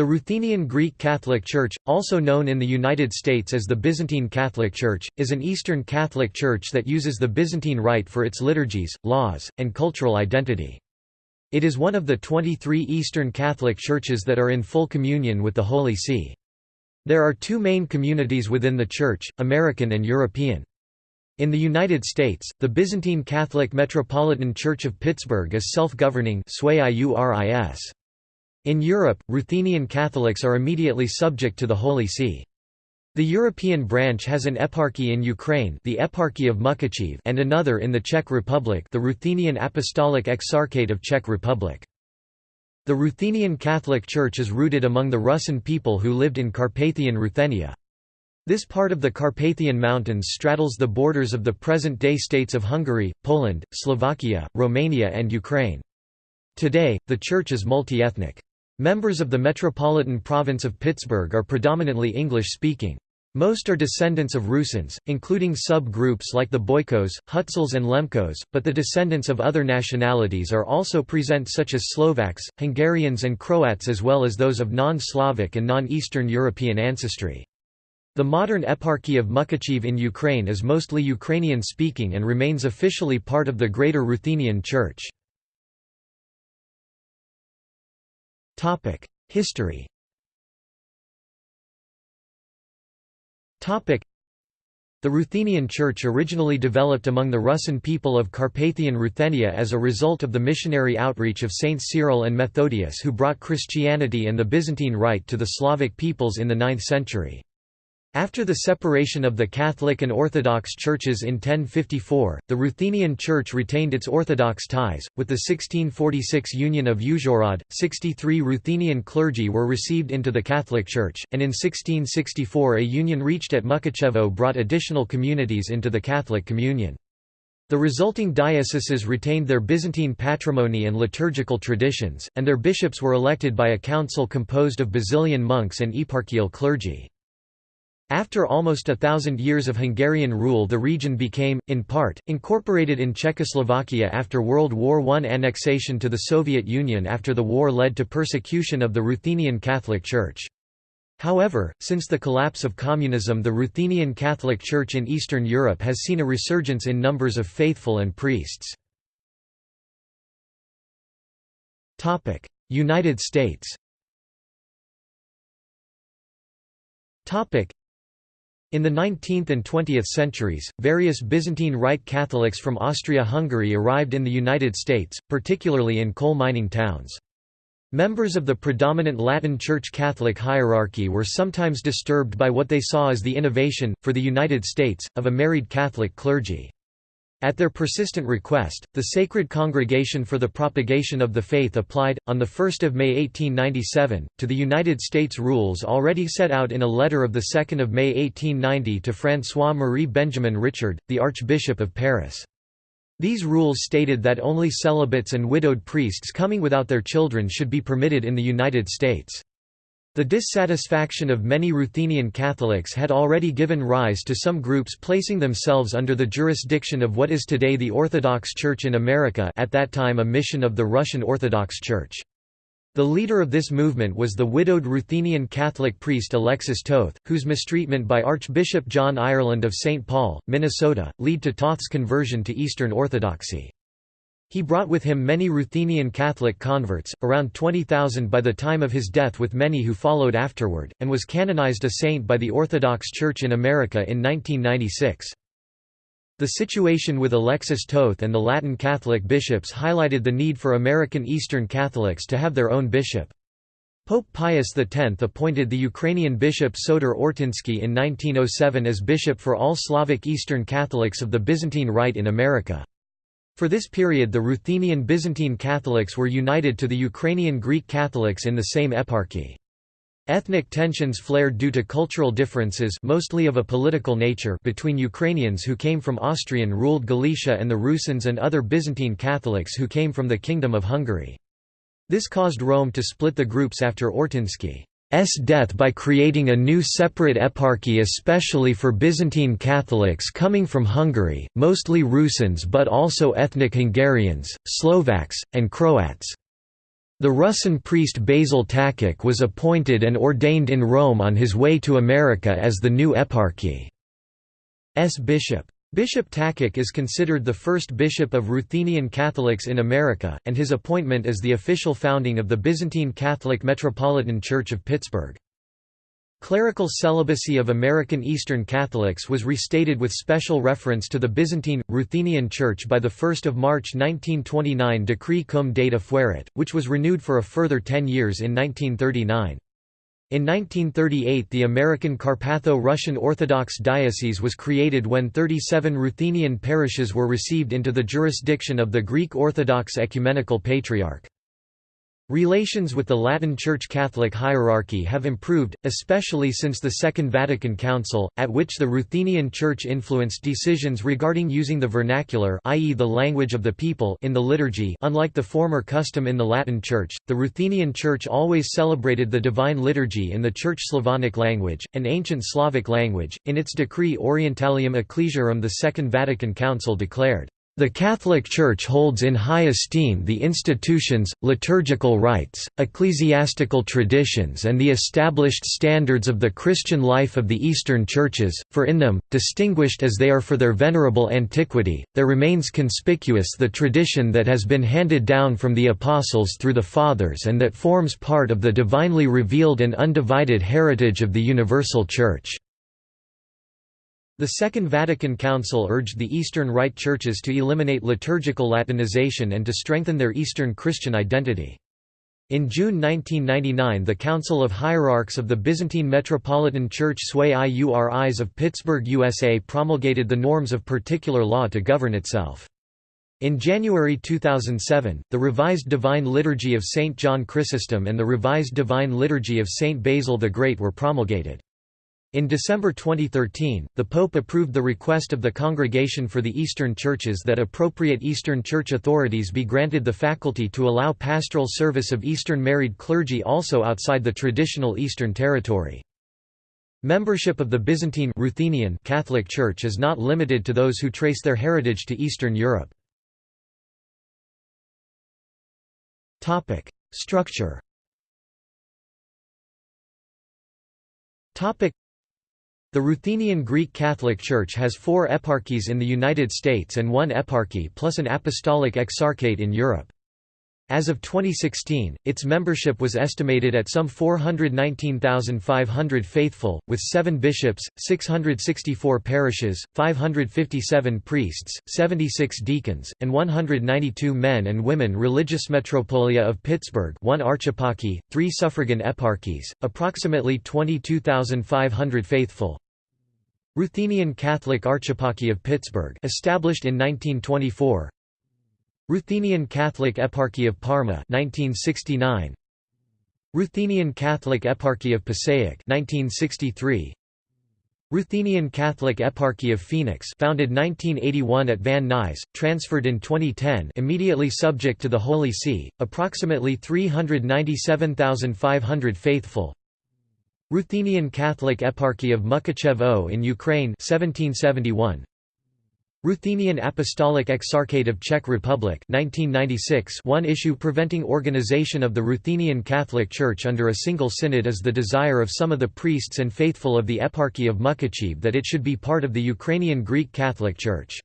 The Ruthenian Greek Catholic Church, also known in the United States as the Byzantine Catholic Church, is an Eastern Catholic Church that uses the Byzantine Rite for its liturgies, laws, and cultural identity. It is one of the 23 Eastern Catholic churches that are in full communion with the Holy See. There are two main communities within the Church, American and European. In the United States, the Byzantine Catholic Metropolitan Church of Pittsburgh is self-governing in Europe, Ruthenian Catholics are immediately subject to the Holy See. The European branch has an eparchy in Ukraine the Eparchy of Mukachev and another in the Czech Republic the Ruthenian Apostolic Exarchate of Czech Republic. The Ruthenian Catholic Church is rooted among the Russian people who lived in Carpathian Ruthenia. This part of the Carpathian Mountains straddles the borders of the present-day states of Hungary, Poland, Slovakia, Romania and Ukraine. Today, the church is multi-ethnic. Members of the Metropolitan Province of Pittsburgh are predominantly English-speaking. Most are descendants of Rusins, including sub-groups like the Boykos, Hutsuls and Lemkos, but the descendants of other nationalities are also present such as Slovaks, Hungarians and Croats as well as those of non-Slavic and non-Eastern European ancestry. The modern Eparchy of Mukachev in Ukraine is mostly Ukrainian-speaking and remains officially part of the Greater Ruthenian Church. History. The Ruthenian Church originally developed among the Rusin people of Carpathian Ruthenia as a result of the missionary outreach of Saint Cyril and Methodius who brought Christianity and the Byzantine Rite to the Slavic peoples in the 9th century. After the separation of the Catholic and Orthodox churches in 1054, the Ruthenian Church retained its Orthodox ties. With the 1646 Union of Uzhhorod, 63 Ruthenian clergy were received into the Catholic Church, and in 1664 a union reached at Mukachevo brought additional communities into the Catholic Communion. The resulting dioceses retained their Byzantine patrimony and liturgical traditions, and their bishops were elected by a council composed of Basilian monks and eparchial clergy. After almost a thousand years of Hungarian rule the region became, in part, incorporated in Czechoslovakia after World War I. Annexation to the Soviet Union after the war led to persecution of the Ruthenian Catholic Church. However, since the collapse of communism the Ruthenian Catholic Church in Eastern Europe has seen a resurgence in numbers of faithful and priests. United States in the 19th and 20th centuries, various Byzantine Rite Catholics from Austria-Hungary arrived in the United States, particularly in coal mining towns. Members of the predominant Latin Church Catholic hierarchy were sometimes disturbed by what they saw as the innovation, for the United States, of a married Catholic clergy. At their persistent request, the Sacred Congregation for the Propagation of the Faith applied, on 1 May 1897, to the United States rules already set out in a letter of 2 May 1890 to François-Marie Benjamin Richard, the Archbishop of Paris. These rules stated that only celibates and widowed priests coming without their children should be permitted in the United States. The dissatisfaction of many Ruthenian Catholics had already given rise to some groups placing themselves under the jurisdiction of what is today the Orthodox Church in America at that time a mission of the Russian Orthodox Church. The leader of this movement was the widowed Ruthenian Catholic priest Alexis Toth, whose mistreatment by Archbishop John Ireland of St. Paul, Minnesota, led to Toth's conversion to Eastern Orthodoxy. He brought with him many Ruthenian Catholic converts, around 20,000 by the time of his death with many who followed afterward, and was canonized a saint by the Orthodox Church in America in 1996. The situation with Alexis Toth and the Latin Catholic bishops highlighted the need for American Eastern Catholics to have their own bishop. Pope Pius X appointed the Ukrainian bishop Soter Ortinsky in 1907 as bishop for all Slavic Eastern Catholics of the Byzantine Rite in America. For this period the Ruthenian Byzantine Catholics were united to the Ukrainian Greek Catholics in the same eparchy. Ethnic tensions flared due to cultural differences mostly of a political nature between Ukrainians who came from Austrian-ruled Galicia and the Rusins and other Byzantine Catholics who came from the Kingdom of Hungary. This caused Rome to split the groups after Ortinsky. S death by creating a new separate eparchy especially for Byzantine Catholics coming from Hungary, mostly Rusins but also ethnic Hungarians, Slovaks, and Croats. The Rusin priest Basil Takach was appointed and ordained in Rome on his way to America as the new eparchy's bishop. Bishop Takach is considered the first bishop of Ruthenian Catholics in America, and his appointment is the official founding of the Byzantine Catholic Metropolitan Church of Pittsburgh. Clerical celibacy of American Eastern Catholics was restated with special reference to the Byzantine, Ruthenian Church by the 1 March 1929 Decree cum data fuerit, which was renewed for a further ten years in 1939. In 1938 the American Carpatho-Russian Orthodox Diocese was created when 37 Ruthenian parishes were received into the jurisdiction of the Greek Orthodox Ecumenical Patriarch. Relations with the Latin Church Catholic hierarchy have improved, especially since the Second Vatican Council, at which the Ruthenian Church influenced decisions regarding using the vernacular i.e. the language of the people in the liturgy unlike the former custom in the Latin Church, the Ruthenian Church always celebrated the Divine Liturgy in the Church Slavonic language, an ancient Slavic language. In its decree Orientalium Ecclesiarum the Second Vatican Council declared, the Catholic Church holds in high esteem the institutions, liturgical rites, ecclesiastical traditions and the established standards of the Christian life of the Eastern Churches, for in them, distinguished as they are for their venerable antiquity, there remains conspicuous the tradition that has been handed down from the Apostles through the Fathers and that forms part of the divinely revealed and undivided heritage of the Universal Church. The Second Vatican Council urged the Eastern Rite churches to eliminate liturgical Latinization and to strengthen their Eastern Christian identity. In June 1999 the Council of Hierarchs of the Byzantine Metropolitan Church Sui Iuris of Pittsburgh, USA promulgated the norms of particular law to govern itself. In January 2007, the Revised Divine Liturgy of St. John Chrysostom and the Revised Divine Liturgy of St. Basil the Great were promulgated. In December 2013, the Pope approved the request of the Congregation for the Eastern Churches that appropriate Eastern Church authorities be granted the faculty to allow pastoral service of Eastern married clergy also outside the traditional Eastern Territory. Membership of the Byzantine Ruthenian Catholic Church is not limited to those who trace their heritage to Eastern Europe. Structure the Ruthenian Greek Catholic Church has four eparchies in the United States and one eparchy plus an apostolic exarchate in Europe. As of 2016, its membership was estimated at some 419,500 faithful, with seven bishops, 664 parishes, 557 priests, 76 deacons, and 192 men and women Religious Metropolia of Pittsburgh one archeparchy, three suffragan eparchies, approximately 22,500 faithful, Ruthenian Catholic Archeparchy of Pittsburgh established in 1924 Ruthenian Catholic Eparchy of Parma 1969 Ruthenian Catholic Eparchy of Passaic 1963 Ruthenian Catholic Eparchy of Phoenix founded 1981 at Van Nuys, transferred in 2010 immediately subject to the Holy See, approximately 397,500 faithful. Ruthenian Catholic Eparchy of Mukachevo in Ukraine 1771 Ruthenian Apostolic Exarchate of Czech Republic 1996 One issue preventing organization of the Ruthenian Catholic Church under a single synod is the desire of some of the priests and faithful of the Eparchy of Mukachev that it should be part of the Ukrainian Greek Catholic Church.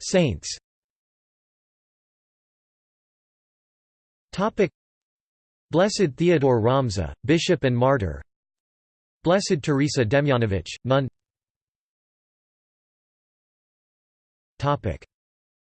Saints Blessed Theodore Romzha, Bishop and Martyr Blessed Teresa Demjanovich, nun.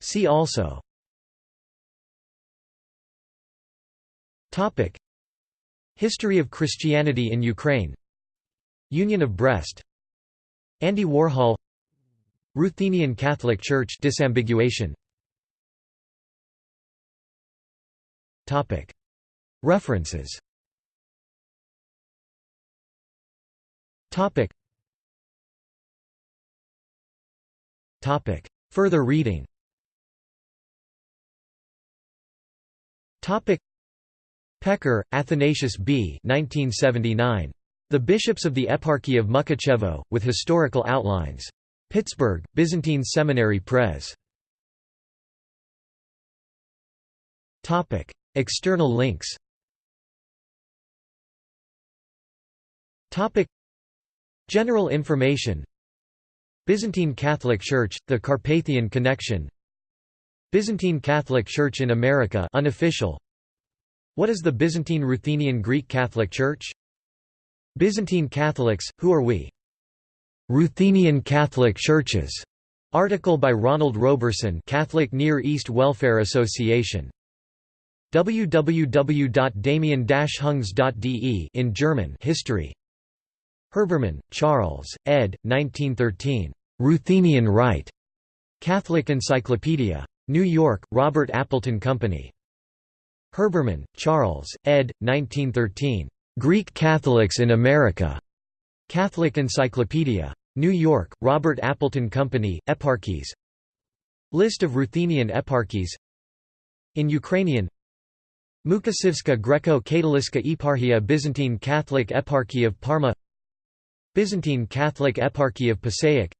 See also. History of Christianity in Ukraine. Union of Brest. Andy Warhol. Ruthenian Catholic Church disambiguation. References Topic. Topic. Further reading Topic. Pekar, Athanasius B. 1979. The Bishops of the Eparchy of Mukachevo, with Historical Outlines. Pittsburgh, Byzantine Seminary Press. Topic. External links General information Byzantine Catholic Church, the Carpathian Connection Byzantine Catholic Church in America unofficial What is the Byzantine Ruthenian Greek Catholic Church? Byzantine Catholics, who are we? Ruthenian Catholic Churches. Article by Ronald Roberson Catholic Near East Welfare Association www.damien-hungs.de in German History Herbermann, Charles, ed. 1913. Ruthenian Rite. Catholic Encyclopedia. New York, Robert Appleton Company. Herbermann, Charles, ed. 1913. Greek Catholics in America. Catholic Encyclopedia. New York, Robert Appleton Company, Eparchies List of Ruthenian eparchies In Ukrainian Mukasivska Greco-Katoliska Eparchia Byzantine Catholic Eparchy of Parma Byzantine Catholic Eparchy of Passaic.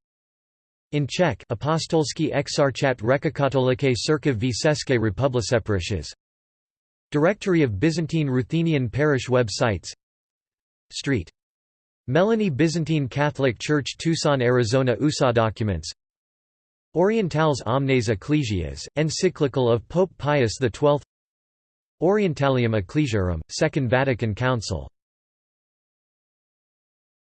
In Czech Apostolský exarchat Rekakatolike Cirkev Vseské Republiseprishas Directory of Byzantine Ruthenian parish websites. Street. Melanie Byzantine Catholic Church Tucson, Arizona USA documents. Orientales Omnes Ecclesias, encyclical of Pope Pius XII Orientalium Ecclesiarum, Second Vatican Council